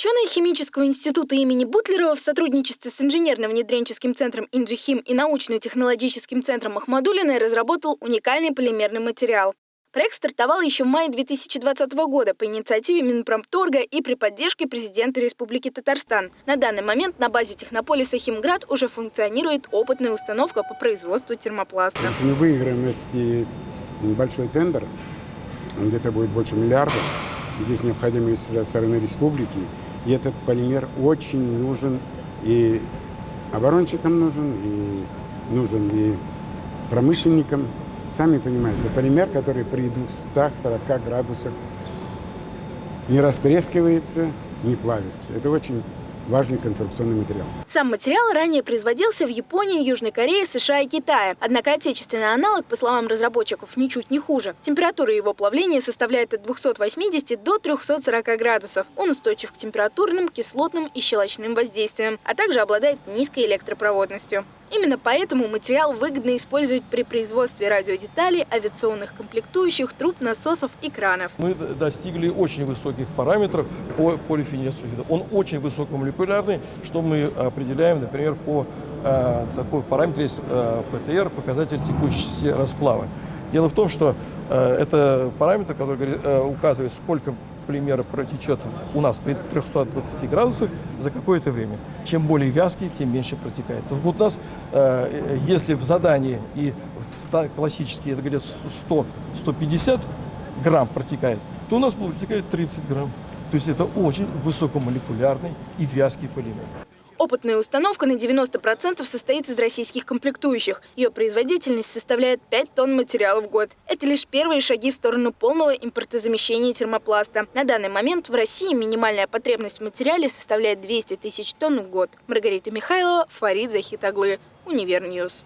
Ученые Химического института имени Бутлерова в сотрудничестве с инженерно-внедренческим центром «Инжихим» и научно-технологическим центром Махмадулиной разработал уникальный полимерный материал. Проект стартовал еще в мае 2020 года по инициативе Минпромторга и при поддержке президента Республики Татарстан. На данный момент на базе технополиса «Химград» уже функционирует опытная установка по производству термопласта. Если мы выиграем этот большой тендер, где-то будет больше миллиарда, здесь необходимость со стороны республики, и этот полимер очень нужен и оборонщикам нужен, и нужен и промышленникам, Сами понимаете, полимер, который при 240 градусах не растрескивается, не плавится. Это очень важный конструкционный материал. Сам материал ранее производился в Японии, Южной Корее, США и Китае. Однако отечественный аналог, по словам разработчиков, ничуть не хуже. Температура его плавления составляет от 280 до 340 градусов. Он устойчив к температурным, кислотным и щелочным воздействиям, а также обладает низкой электропроводностью. Именно поэтому материал выгодно использовать при производстве радиодеталей, авиационных комплектующих, труб, насосов и кранов. Мы достигли очень высоких параметров по полифенилсульфиду. Он очень высокомолекулярный, что мы определяем, например, по э, такой параметру есть э, ПТР, показатель текущести расплава. Дело в том, что э, это параметр, который э, указывает, сколько полимера протечет у нас при 320 градусах за какое-то время. Чем более вязкий, тем меньше протекает. Вот у нас, э, если в задании и классические, это говорят 100-150 грамм протекает, то у нас протекает 30 грамм. То есть это очень высокомолекулярный и вязкий полимер. Опытная установка на 90% состоит из российских комплектующих. Ее производительность составляет 5 тонн материала в год. Это лишь первые шаги в сторону полного импортозамещения термопласта. На данный момент в России минимальная потребность в материале составляет 200 тысяч тонн в год. Маргарита Михайлова, Фарид Захитаглы, Универ News.